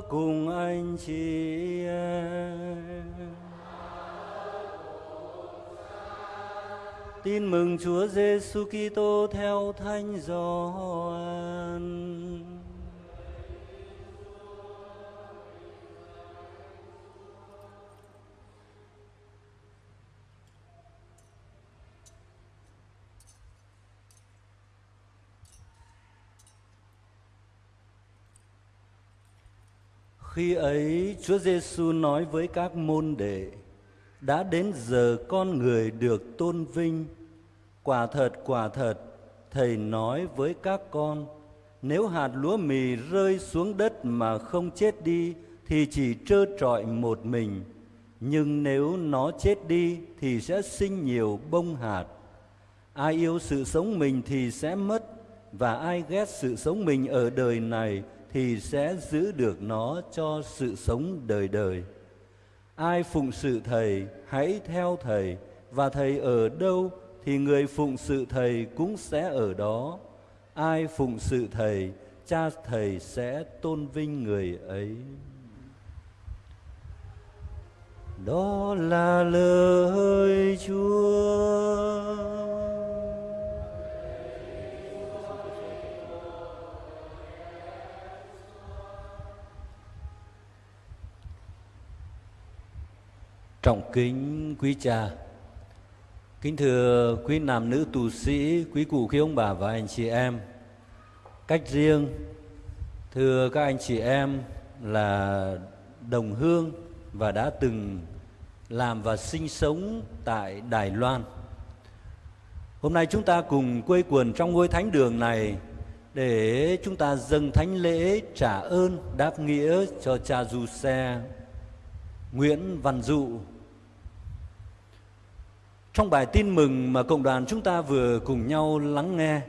cùng anh chị em. Tin mừng Chúa Giêsu Kitô theo Thánh Gioan. Khi ấy Chúa Giêsu nói với các môn đệ: Đã đến giờ con người được tôn vinh. Quả thật, quả thật, thầy nói với các con, nếu hạt lúa mì rơi xuống đất mà không chết đi thì chỉ trơ trọi một mình, nhưng nếu nó chết đi thì sẽ sinh nhiều bông hạt. Ai yêu sự sống mình thì sẽ mất, và ai ghét sự sống mình ở đời này thì sẽ giữ được nó cho sự sống đời đời. Ai phụng sự Thầy, hãy theo Thầy, và Thầy ở đâu thì người phụng sự Thầy cũng sẽ ở đó. Ai phụng sự Thầy, cha Thầy sẽ tôn vinh người ấy. Đó là lời Chúa. Trọng kính quý cha, kính thưa quý nam nữ tu sĩ, quý cụ quý ông bà và anh chị em. Cách riêng, thưa các anh chị em là đồng hương và đã từng làm và sinh sống tại Đài Loan. Hôm nay chúng ta cùng quây quần trong ngôi thánh đường này để chúng ta dâng thánh lễ trả ơn đáp nghĩa cho cha du xe Nguyễn Văn Dụ trong bài tin mừng mà cộng đoàn chúng ta vừa cùng nhau lắng nghe,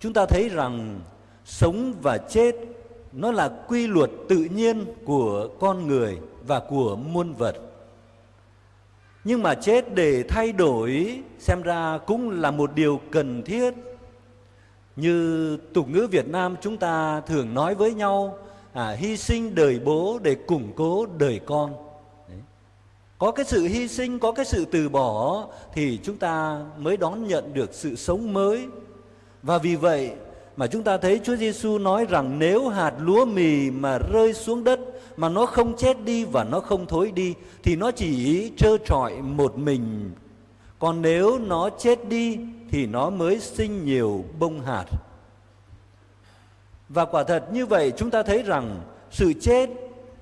chúng ta thấy rằng sống và chết nó là quy luật tự nhiên của con người và của muôn vật. Nhưng mà chết để thay đổi xem ra cũng là một điều cần thiết. Như tục ngữ Việt Nam chúng ta thường nói với nhau, à, hy sinh đời bố để củng cố đời con có cái sự hy sinh, có cái sự từ bỏ thì chúng ta mới đón nhận được sự sống mới và vì vậy mà chúng ta thấy Chúa Giêsu nói rằng nếu hạt lúa mì mà rơi xuống đất mà nó không chết đi và nó không thối đi thì nó chỉ trơ trọi một mình. Còn nếu nó chết đi thì nó mới sinh nhiều bông hạt. Và quả thật như vậy chúng ta thấy rằng sự chết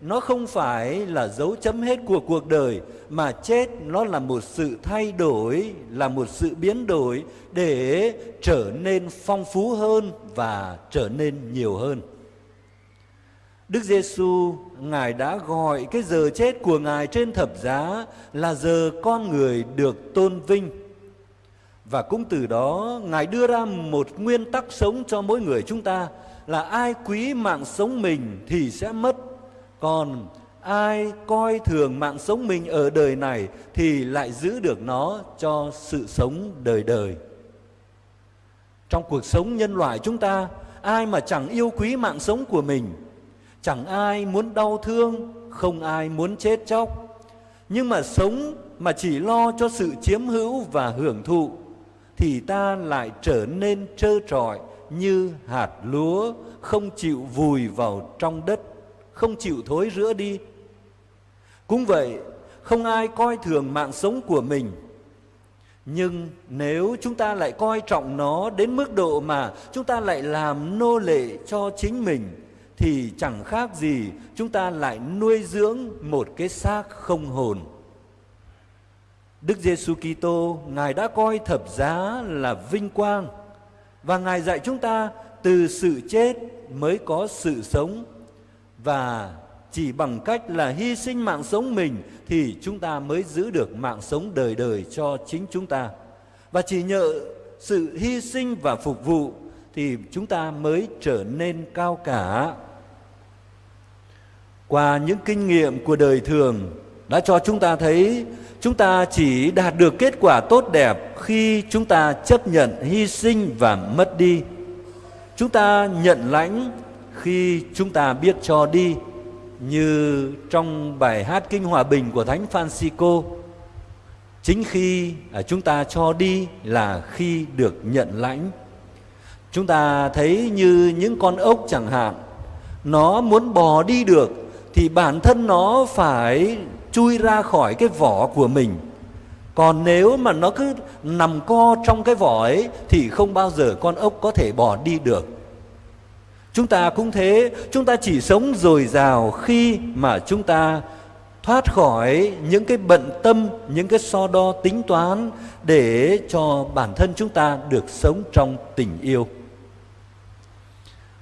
nó không phải là dấu chấm hết của cuộc đời, mà chết nó là một sự thay đổi, là một sự biến đổi để trở nên phong phú hơn và trở nên nhiều hơn. Đức Giêsu, ngài đã gọi cái giờ chết của ngài trên thập giá là giờ con người được tôn vinh. Và cũng từ đó, ngài đưa ra một nguyên tắc sống cho mỗi người chúng ta là ai quý mạng sống mình thì sẽ mất còn ai coi thường mạng sống mình ở đời này thì lại giữ được nó cho sự sống đời đời. Trong cuộc sống nhân loại chúng ta, ai mà chẳng yêu quý mạng sống của mình, chẳng ai muốn đau thương, không ai muốn chết chóc. Nhưng mà sống mà chỉ lo cho sự chiếm hữu và hưởng thụ thì ta lại trở nên trơ trọi như hạt lúa không chịu vùi vào trong đất không chịu thối rữa đi. Cũng vậy, không ai coi thường mạng sống của mình. Nhưng nếu chúng ta lại coi trọng nó đến mức độ mà chúng ta lại làm nô lệ cho chính mình thì chẳng khác gì chúng ta lại nuôi dưỡng một cái xác không hồn. Đức Giêsu Kitô ngài đã coi thập giá là vinh quang và ngài dạy chúng ta từ sự chết mới có sự sống và chỉ bằng cách là hy sinh mạng sống mình thì chúng ta mới giữ được mạng sống đời đời cho chính chúng ta. Và chỉ nhờ sự hy sinh và phục vụ thì chúng ta mới trở nên cao cả. Qua những kinh nghiệm của đời thường đã cho chúng ta thấy, chúng ta chỉ đạt được kết quả tốt đẹp khi chúng ta chấp nhận hy sinh và mất đi. Chúng ta nhận lãnh khi chúng ta biết cho đi, như trong bài hát Kinh Hòa Bình của Thánh Francisco, chính khi à, chúng ta cho đi là khi được nhận lãnh. Chúng ta thấy như những con ốc chẳng hạn, nó muốn bò đi được thì bản thân nó phải chui ra khỏi cái vỏ của mình. Còn nếu mà nó cứ nằm co trong cái vỏ ấy thì không bao giờ con ốc có thể bò đi được chúng ta cũng thế, chúng ta chỉ sống dồi dào khi mà chúng ta thoát khỏi những cái bận tâm, những cái so đo tính toán để cho bản thân chúng ta được sống trong tình yêu.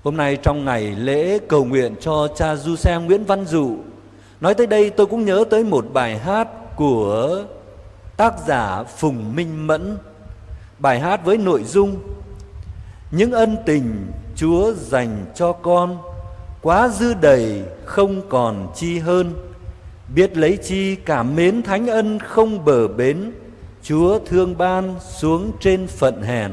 Hôm nay trong ngày lễ cầu nguyện cho cha du xe nguyễn văn dụ, nói tới đây tôi cũng nhớ tới một bài hát của tác giả phùng minh mẫn. Bài hát với nội dung, những ân tình chúa dành cho con, quá dư đầy không còn chi hơn. Biết lấy chi cảm mến thánh ân không bờ bến, chúa thương ban xuống trên phận hèn.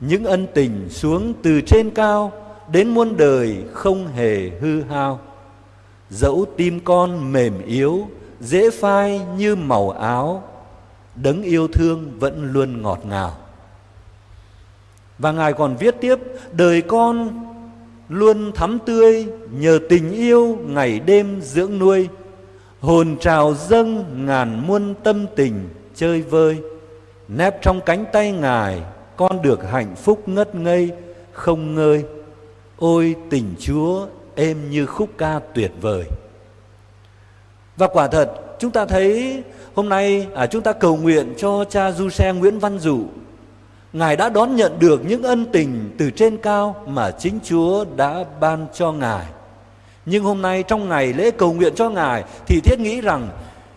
Những ân tình xuống từ trên cao, đến muôn đời không hề hư hao. Dẫu tim con mềm yếu, dễ phai như màu áo, đấng yêu thương vẫn luôn ngọt ngào và ngài còn viết tiếp đời con luôn thắm tươi nhờ tình yêu ngày đêm dưỡng nuôi. Hồn trào dâng ngàn muôn tâm tình chơi vơi. Nép trong cánh tay ngài con được hạnh phúc ngất ngây không ngơi. Ôi tình chúa êm như khúc ca tuyệt vời. Và quả thật chúng ta thấy hôm nay à, chúng ta cầu nguyện cho cha du xe nguyễn văn dụ ngài đã đón nhận được những ân tình từ trên cao mà chính chúa đã ban cho ngài nhưng hôm nay trong ngày lễ cầu nguyện cho Ngài thì thiết nghĩ rằng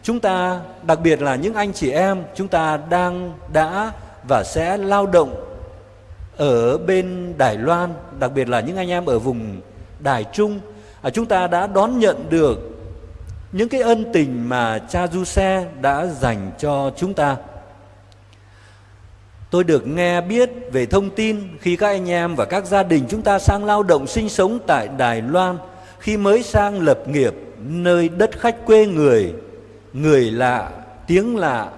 chúng ta đặc biệt là những anh chị em chúng ta đang đã và sẽ lao động ở bên Đài Loan, đặc biệt là những anh em ở vùng Đài Trung, à, chúng ta đã đón nhận được những cái ân tình mà cha Du Xe đã dành cho chúng ta. Tôi được nghe biết về thông tin khi các anh em và các gia đình chúng ta sang lao động sinh sống tại Đài Loan – khi mới sang lập nghiệp nơi đất khách quê người. Người lạ, tiếng lạ,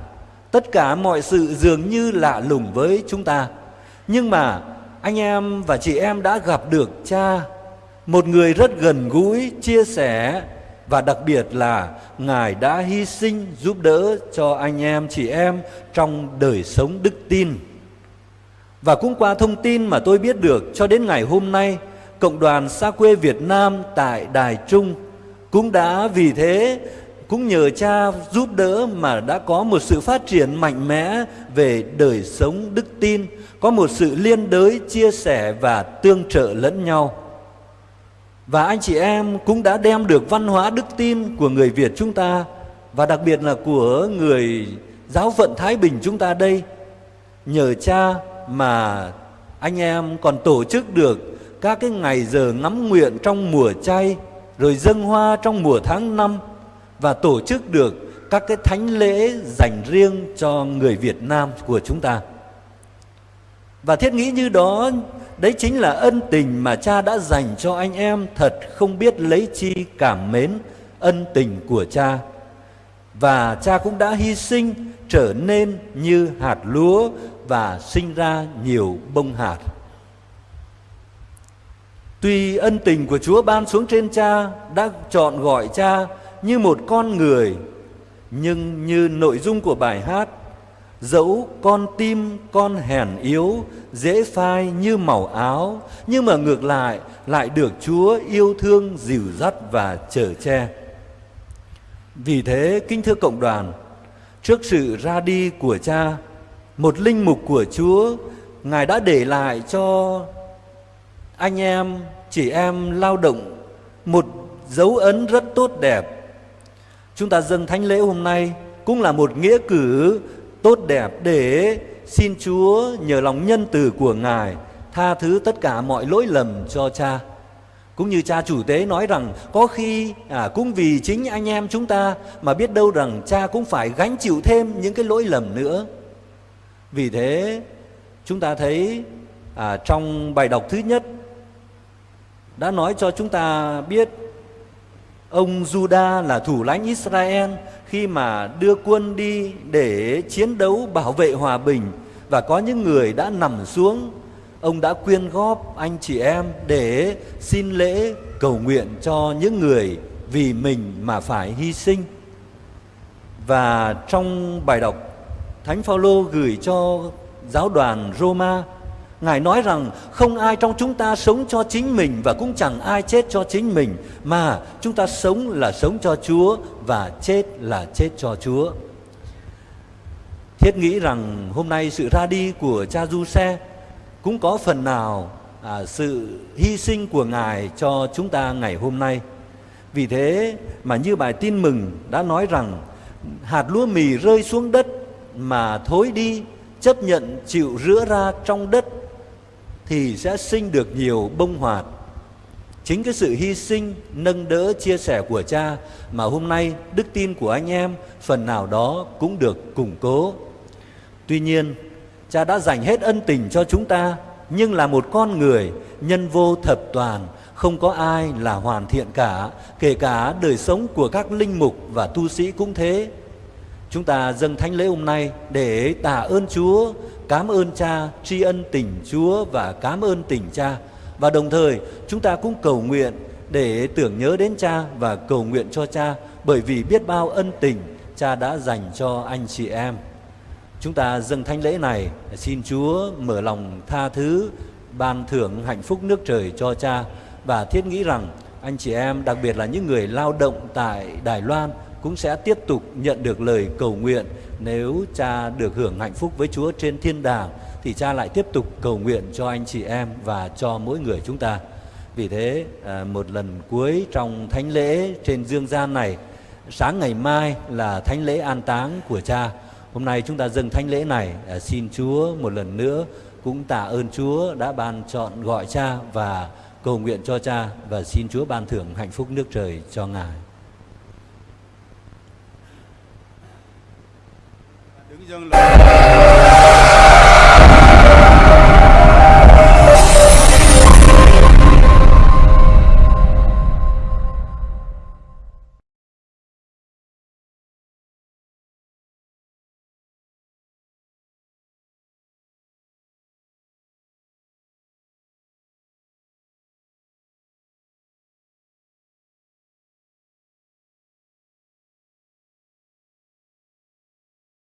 tất cả mọi sự dường như lạ lùng với chúng ta. Nhưng mà, anh em và chị em đã gặp được cha, một người rất gần gũi, chia sẻ và đặc biệt là ngài đã hy sinh giúp đỡ cho anh em chị em trong đời sống đức tin và cũng qua thông tin mà tôi biết được cho đến ngày hôm nay Cộng đoàn xa quê Việt Nam tại Đài Trung cũng đã vì thế cũng nhờ cha giúp đỡ mà đã có một sự phát triển mạnh mẽ về đời sống đức tin, có một sự liên đới chia sẻ và tương trợ lẫn nhau. Và anh chị em cũng đã đem được văn hóa đức tin của người Việt chúng ta, và đặc biệt là của người giáo phận Thái Bình chúng ta đây. Nhờ cha mà anh em còn tổ chức được các cái ngày giờ ngắm nguyện trong mùa chay, rồi dâng hoa trong mùa tháng năm, và tổ chức được các cái thánh lễ dành riêng cho người Việt Nam của chúng ta. Và thiết nghĩ như đó đấy chính là ân tình mà cha đã dành cho anh em thật không biết lấy chi cảm mến ân tình của cha. Và cha cũng đã hy sinh trở nên như hạt lúa và sinh ra nhiều bông hạt. Tuy ân tình của Chúa ban xuống trên cha đã chọn gọi cha như một con người, nhưng như nội dung của bài hát, dẫu con tim con hèn yếu, dễ phai như màu áo, nhưng mà ngược lại lại được Chúa yêu thương dìu dắt và chở che. Vì thế, kính thưa cộng đoàn, trước sự ra đi của cha, một linh mục của Chúa, Ngài đã để lại cho anh em chị em lao động một dấu ấn rất tốt đẹp chúng ta dâng thánh lễ hôm nay cũng là một nghĩa cử tốt đẹp để xin Chúa nhờ lòng nhân từ của Ngài tha thứ tất cả mọi lỗi lầm cho cha. Cũng như cha chủ tế nói rằng có khi à, cũng vì chính anh em chúng ta mà biết đâu rằng cha cũng phải gánh chịu thêm những cái lỗi lầm nữa. Vì thế chúng ta thấy à, trong bài đọc thứ nhất đã nói cho chúng ta biết Ông Juda là thủ lãnh Israel khi mà đưa quân đi để chiến đấu bảo vệ hòa bình và có những người đã nằm xuống ông đã quyên góp anh chị em để xin lễ cầu nguyện cho những người vì mình mà phải hy sinh. Và trong bài đọc Thánh Phaolô gửi cho giáo đoàn Roma, Ngài nói rằng không ai trong chúng ta sống cho chính mình và cũng chẳng ai chết cho chính mình, mà chúng ta sống là sống cho Chúa và chết là chết cho Chúa. Thiết nghĩ rằng hôm nay sự ra đi của cha Du Xe cũng có phần nào à, sự hy sinh của Ngài cho chúng ta ngày hôm nay. Vì thế mà như bài tin mừng đã nói rằng hạt lúa mì rơi xuống đất mà thối đi chấp nhận chịu rửa ra trong đất thì sẽ sinh được nhiều bông hoạt. Chính cái sự hy sinh, nâng đỡ, chia sẻ của cha mà hôm nay đức tin của anh em phần nào đó cũng được củng cố. Tuy nhiên, cha đã dành hết ân tình cho chúng ta, nhưng là một con người nhân vô thập toàn, không có ai là hoàn thiện cả, kể cả đời sống của các linh mục và tu sĩ cũng thế. Chúng ta dâng thánh lễ hôm nay để tạ ơn Chúa, cảm ơn Cha, tri ân tình Chúa và cảm ơn tình Cha. Và đồng thời chúng ta cũng cầu nguyện để tưởng nhớ đến Cha và cầu nguyện cho Cha bởi vì biết bao ân tình Cha đã dành cho anh chị em. Chúng ta dâng thánh lễ này xin Chúa mở lòng tha thứ, ban thưởng hạnh phúc nước trời cho Cha và thiết nghĩ rằng anh chị em đặc biệt là những người lao động tại Đài Loan cũng sẽ tiếp tục nhận được lời cầu nguyện nếu cha được hưởng hạnh phúc với Chúa trên thiên đàng, thì cha lại tiếp tục cầu nguyện cho anh chị em và cho mỗi người chúng ta. Vì thế à, một lần cuối trong thánh lễ trên dương gian này, sáng ngày mai là thánh lễ an táng của cha. Hôm nay chúng ta dâng thánh lễ này à, xin Chúa một lần nữa cũng tạ ơn Chúa đã ban chọn gọi cha và cầu nguyện cho cha và xin Chúa ban thưởng hạnh phúc nước trời cho ngài. Đứng dâng lời